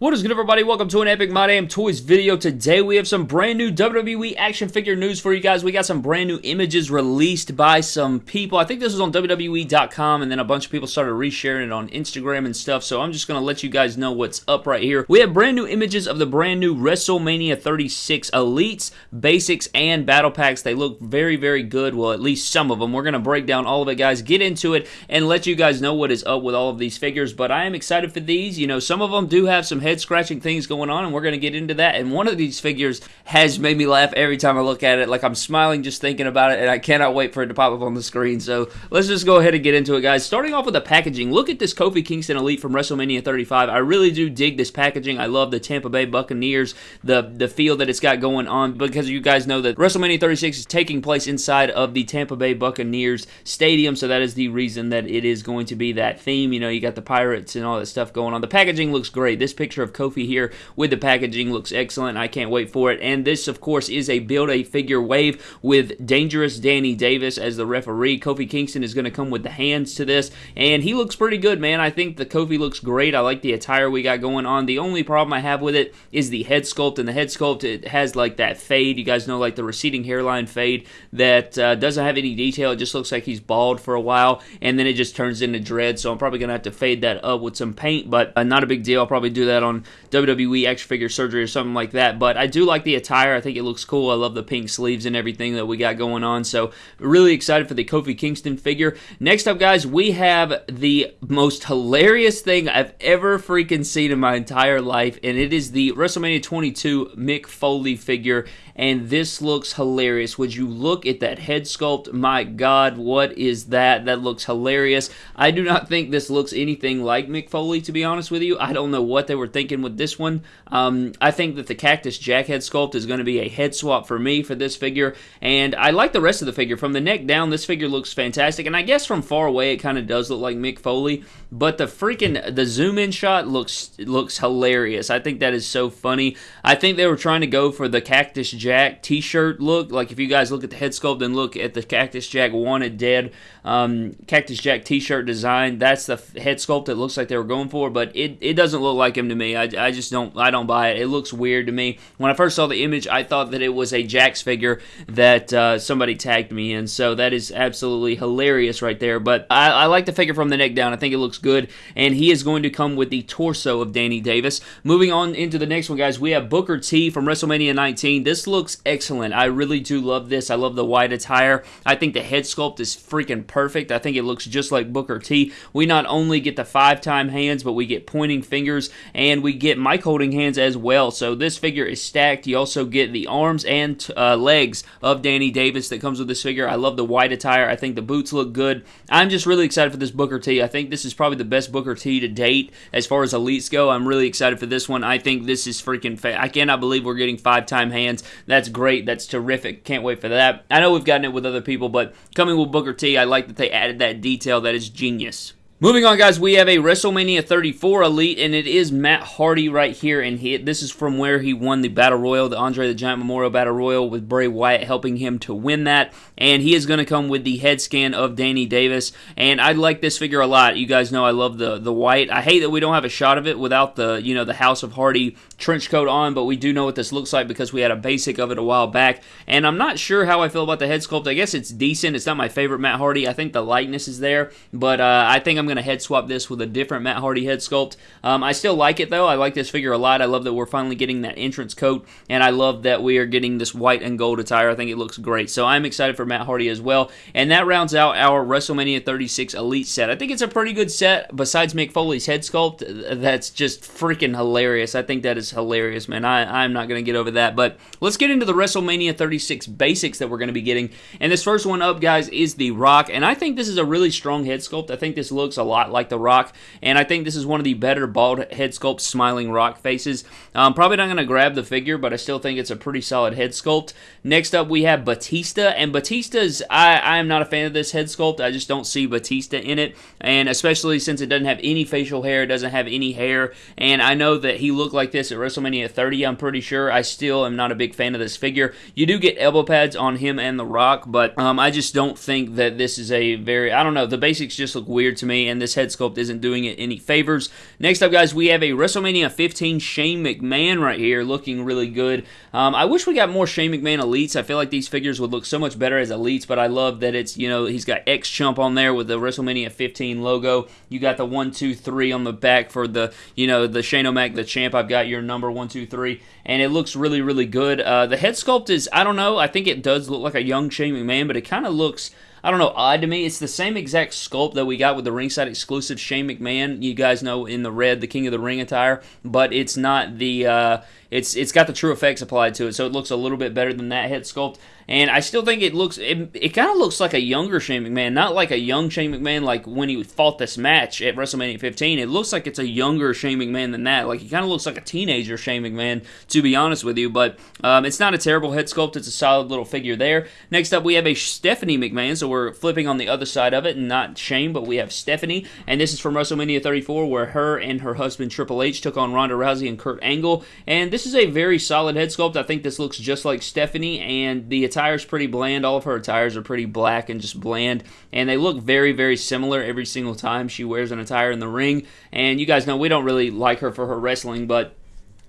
What is good everybody? Welcome to an Epic My Damn Toys video. Today we have some brand new WWE action figure news for you guys. We got some brand new images released by some people. I think this was on WWE.com and then a bunch of people started resharing it on Instagram and stuff. So I'm just going to let you guys know what's up right here. We have brand new images of the brand new WrestleMania 36 Elites, Basics, and Battle Packs. They look very, very good. Well, at least some of them. We're going to break down all of it, guys. Get into it and let you guys know what is up with all of these figures. But I am excited for these. You know, some of them do have some head scratching things going on, and we're going to get into that. And one of these figures has made me laugh every time I look at it. Like I'm smiling just thinking about it, and I cannot wait for it to pop up on the screen. So let's just go ahead and get into it, guys. Starting off with the packaging, look at this Kofi Kingston Elite from WrestleMania 35. I really do dig this packaging. I love the Tampa Bay Buccaneers, the the feel that it's got going on because you guys know that WrestleMania 36 is taking place inside of the Tampa Bay Buccaneers stadium, so that is the reason that it is going to be that theme. You know, you got the Pirates and all that stuff going on. The packaging looks great. This picture of Kofi here with the packaging looks excellent. I can't wait for it. And this, of course, is a build a figure wave with Dangerous Danny Davis as the referee. Kofi Kingston is going to come with the hands to this, and he looks pretty good, man. I think the Kofi looks great. I like the attire we got going on. The only problem I have with it is the head sculpt, and the head sculpt it has like that fade. You guys know, like the receding hairline fade that uh, doesn't have any detail. It just looks like he's bald for a while, and then it just turns into dread. So I'm probably gonna have to fade that up with some paint, but uh, not a big deal. I'll probably do that on WWE extra figure surgery or something like that. But I do like the attire. I think it looks cool. I love the pink sleeves and everything that we got going on. So really excited for the Kofi Kingston figure. Next up, guys, we have the most hilarious thing I've ever freaking seen in my entire life, and it is the WrestleMania 22 Mick Foley figure. And this looks hilarious. Would you look at that head sculpt? My God, what is that? That looks hilarious. I do not think this looks anything like Mick Foley, to be honest with you. I don't know what they were thinking with this one. Um, I think that the Cactus Jack head sculpt is going to be a head swap for me for this figure. And I like the rest of the figure. From the neck down, this figure looks fantastic. And I guess from far away, it kind of does look like Mick Foley. But the freaking, the zoom in shot looks, looks hilarious. I think that is so funny. I think they were trying to go for the Cactus Jack t-shirt look. Like if you guys look at the head sculpt and look at the Cactus Jack Wanted Dead um, Cactus Jack t-shirt design, that's the head sculpt that looks like they were going for. But it, it doesn't look like him to me. I, I just don't I don't buy it. It looks weird to me. When I first saw the image, I thought that it was a Jax figure that uh, somebody tagged me in. So that is absolutely hilarious right there. But I, I like the figure from the neck down. I think it looks good. And he is going to come with the torso of Danny Davis. Moving on into the next one, guys, we have Booker T from WrestleMania 19. This looks excellent. I really do love this. I love the white attire. I think the head sculpt is freaking perfect. I think it looks just like Booker T. We not only get the five-time hands, but we get pointing fingers, and we get mic holding hands as well. So this figure is stacked. You also get the arms and uh, legs of Danny Davis that comes with this figure. I love the white attire. I think the boots look good. I'm just really excited for this Booker T. I think this is probably the best Booker T to date as far as elites go. I'm really excited for this one. I think this is freaking. Fa- I cannot believe we're getting five-time hands. That's great. That's terrific. Can't wait for that. I know we've gotten it with other people, but coming with Booker T, I like that they added that detail. That is genius. Moving on, guys, we have a WrestleMania 34 Elite, and it is Matt Hardy right here. And he, this is from where he won the Battle Royal, the Andre the Giant Memorial Battle Royal, with Bray Wyatt helping him to win that. And he is going to come with the head scan of Danny Davis. And I like this figure a lot. You guys know I love the the white. I hate that we don't have a shot of it without the you know the House of Hardy trench coat on, but we do know what this looks like because we had a basic of it a while back. And I'm not sure how I feel about the head sculpt. I guess it's decent. It's not my favorite Matt Hardy. I think the likeness is there, but uh, I think I'm going to head swap this with a different Matt Hardy head sculpt. Um, I still like it though. I like this figure a lot. I love that we're finally getting that entrance coat, and I love that we are getting this white and gold attire. I think it looks great. So I'm excited for Matt Hardy as well. And that rounds out our WrestleMania 36 Elite set. I think it's a pretty good set. Besides Mick Foley's head sculpt, that's just freaking hilarious. I think that is hilarious, man. I, I'm not going to get over that. But let's get into the WrestleMania 36 basics that we're going to be getting. And this first one up, guys, is The Rock. And I think this is a really strong head sculpt. I think this looks a lot like The Rock. And I think this is one of the better bald head sculpt smiling Rock faces. I'm probably not going to grab the figure, but I still think it's a pretty solid head sculpt. Next up, we have Batista. And Batista's, I, I am not a fan of this head sculpt. I just don't see Batista in it. And especially since it doesn't have any facial hair, it doesn't have any hair. And I know that he looked like this at WrestleMania 30, I'm pretty sure. I still am not a big fan of this figure. You do get elbow pads on him and The Rock, but um, I just don't think that this is a very, I don't know, the basics just look weird to me. And this head sculpt isn't doing it any favors. Next up, guys, we have a WrestleMania 15 Shane McMahon right here, looking really good. Um, I wish we got more Shane McMahon elites. I feel like these figures would look so much better as elites, but I love that it's you know he's got X Chump on there with the WrestleMania 15 logo. You got the one, two, three on the back for the you know the Shane O'Mac, the champ. I've got your number one, two, three, and it looks really, really good. Uh, the head sculpt is I don't know. I think it does look like a young Shane McMahon, but it kind of looks I don't know, odd to me. It's the same exact sculpt that we got with the ringside exclusive Shane McMahon. You guys know in the red, the King of the Ring attire, but it's not the. Uh, it's it's got the TrueFX applied to it, so it looks a little bit better than that head sculpt. And I still think it looks it, it kind of looks like a younger Shane McMahon, not like a young Shane McMahon like when he fought this match at WrestleMania 15. It looks like it's a younger Shane McMahon than that. Like he kind of looks like a teenager Shane McMahon, to be honest with you. But um, it's not a terrible head sculpt. It's a solid little figure there. Next up, we have a Stephanie McMahon. So we're flipping on the other side of it, and not Shane, but we have Stephanie. And this is from WrestleMania 34, where her and her husband Triple H took on Ronda Rousey and Kurt Angle. And this is a very solid head sculpt. I think this looks just like Stephanie, and the attire is pretty bland. All of her attires are pretty black and just bland, and they look very, very similar every single time she wears an attire in the ring. And you guys know we don't really like her for her wrestling, but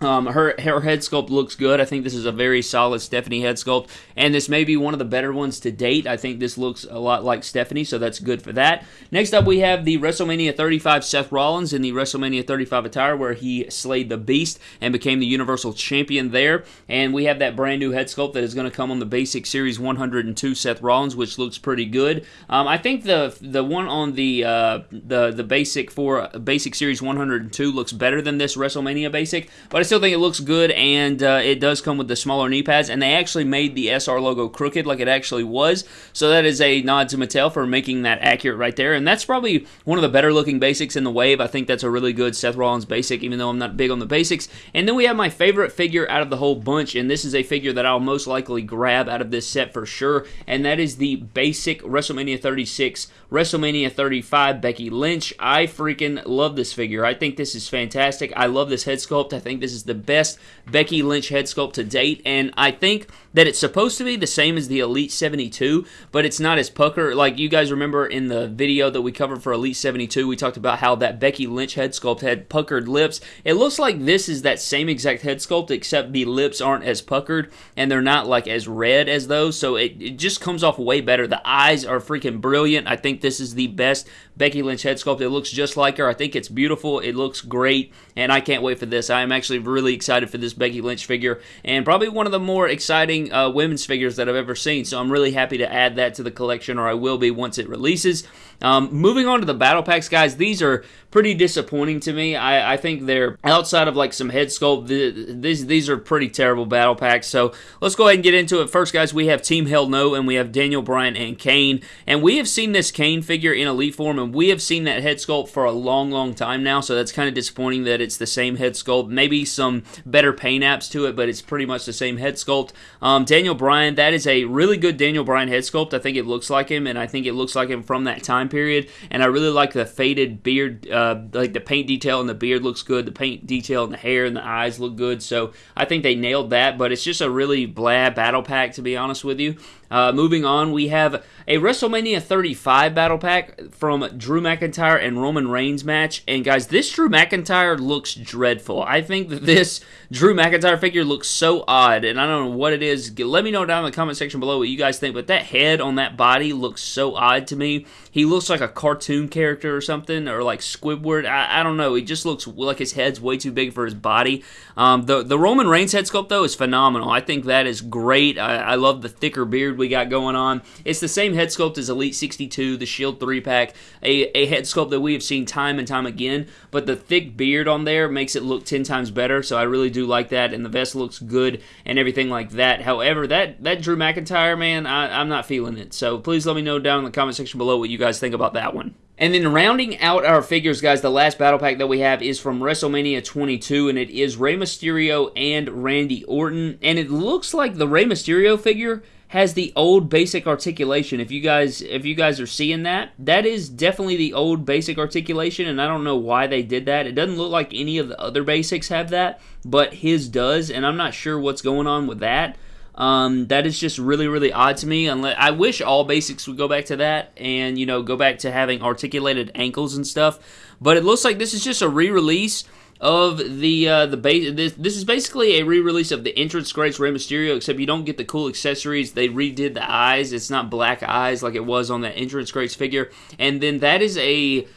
um, her her head sculpt looks good. I think this is a very solid Stephanie head sculpt, and this may be one of the better ones to date. I think this looks a lot like Stephanie, so that's good for that. Next up, we have the WrestleMania 35 Seth Rollins in the WrestleMania 35 attire, where he slayed the Beast and became the Universal Champion there. And we have that brand new head sculpt that is going to come on the Basic Series 102 Seth Rollins, which looks pretty good. Um, I think the the one on the uh, the the Basic for Basic Series 102 looks better than this WrestleMania Basic, but still think it looks good, and uh, it does come with the smaller knee pads. And they actually made the SR logo crooked like it actually was. So that is a nod to Mattel for making that accurate right there. And that's probably one of the better looking basics in the wave. I think that's a really good Seth Rollins basic, even though I'm not big on the basics. And then we have my favorite figure out of the whole bunch, and this is a figure that I'll most likely grab out of this set for sure. And that is the basic WrestleMania 36, WrestleMania 35 Becky Lynch. I freaking love this figure. I think this is fantastic. I love this head sculpt. I think this is is the best Becky Lynch head sculpt to date, and I think that it's supposed to be the same as the Elite 72, but it's not as pucker. Like you guys remember in the video that we covered for Elite 72, we talked about how that Becky Lynch head sculpt had puckered lips. It looks like this is that same exact head sculpt, except the lips aren't as puckered and they're not like as red as those, so it, it just comes off way better. The eyes are freaking brilliant. I think this is the best Becky Lynch head sculpt. It looks just like her. I think it's beautiful. It looks great, and I can't wait for this. I am actually really excited for this Becky Lynch figure, and probably one of the more exciting uh, women's figures that I've ever seen. So I'm really happy to add that to the collection, or I will be once it releases. Um, moving on to the battle packs, guys, these are pretty disappointing to me. I, I think they're outside of like some head sculpt. The, these these are pretty terrible battle packs. So let's go ahead and get into it. First, guys, we have Team Hell No, and we have Daniel Bryan and Kane, and we have seen this Kane figure in Elite form, and we have seen that head sculpt for a long, long time now. So that's kind of disappointing that it's the same head sculpt. Maybe some better paint apps to it, but it's pretty much the same head sculpt. Um, Daniel Bryan, that is a really good Daniel Bryan head sculpt. I think it looks like him, and I think it looks like him from that time period. And I really like the faded beard, uh, like the paint detail in the beard looks good. The paint detail in the hair and the eyes look good. So I think they nailed that. But it's just a really blah battle pack, to be honest with you. Uh, moving on, we have a WrestleMania 35 battle pack from Drew McIntyre and Roman Reigns match. And guys, this Drew McIntyre looks dreadful. I think that this Drew McIntyre figure looks so odd, and I don't know what it is. Let me know down in the comment section below what you guys think. But that head on that body looks so odd to me. He looks like a cartoon character or something, or like Squidward. I, I don't know. He just looks like his head's way too big for his body. Um, the the Roman Reigns head sculpt though is phenomenal. I think that is great. I, I love the thicker beard we got going on. It's the same head sculpt as Elite 62, the Shield 3 pack, a, a head sculpt that we have seen time and time again, but the thick beard on there makes it look 10 times better, so I really do like that, and the vest looks good and everything like that. However, that, that Drew McIntyre, man, I, I'm not feeling it, so please let me know down in the comment section below what you guys think about that one. And then rounding out our figures, guys, the last battle pack that we have is from WrestleMania 22, and it is Rey Mysterio and Randy Orton. And it looks like the Rey Mysterio figure has the old basic articulation. If you guys if you guys are seeing that, that is definitely the old basic articulation and I don't know why they did that. It doesn't look like any of the other basics have that, but his does and I'm not sure what's going on with that. Um, that is just really, really odd to me. Unless I wish all basics would go back to that, and you know, go back to having articulated ankles and stuff. But it looks like this is just a re-release of the uh, the base. This, this is basically a re-release of the Entrance Greats Rey Mysterio, except you don't get the cool accessories. They redid the eyes. It's not black eyes like it was on that Entrance Greats figure, and then that is a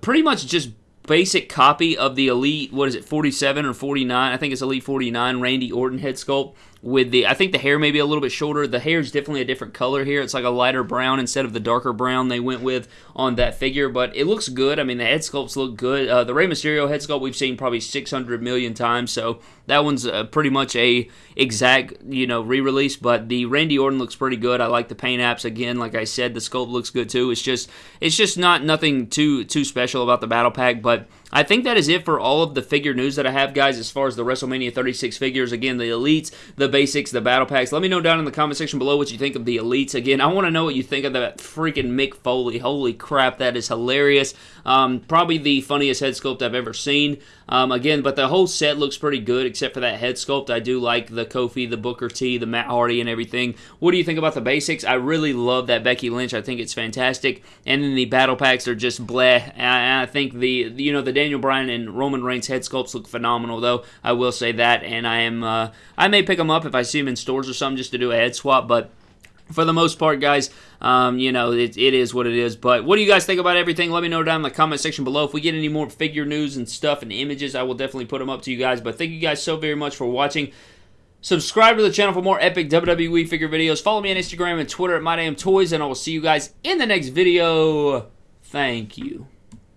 pretty much just basic copy of the Elite, what is it, 47 or 49? I think it's Elite 49 Randy Orton head sculpt with the I think the hair may be a little bit shorter. The hair is definitely a different color here. It's like a lighter brown instead of the darker brown they went with on that figure, but it looks good. I mean, the head sculpts look good. Uh, the Rey Mysterio head sculpt we've seen probably 600 million times, so that one's uh, pretty much a exact you know re-release. But the Randy Orton looks pretty good. I like the paint apps again. Like I said, the sculpt looks good too. It's just it's just not nothing too too special about the battle pack, but I think that is it for all of the figure news that I have, guys, as far as the WrestleMania 36 figures. Again, the elites, the basics, the battle packs. Let me know down in the comment section below what you think of the elites. Again, I want to know what you think of that freaking Mick Foley. Holy crap, that is hilarious. Um, probably the funniest head sculpt I've ever seen. Um, again, but the whole set looks pretty good except for that head sculpt. I do like the Kofi, the Booker T, the Matt Hardy, and everything. What do you think about the basics? I really love that Becky Lynch. I think it's fantastic. And then the battle packs are just bleh. I, I think the you know the Daniel Bryan and Roman Reigns head sculpts look phenomenal though. I will say that, and I am uh, I may pick them up if I see them in stores or something just to do a head swap, but for the most part, guys, um, you know, it, it is what it is. But what do you guys think about everything? Let me know down in the comment section below. If we get any more figure news and stuff and images, I will definitely put them up to you guys. But thank you guys so very much for watching. Subscribe to the channel for more epic WWE figure videos. Follow me on Instagram and Twitter at MyDamnToys, and I will see you guys in the next video. Thank you.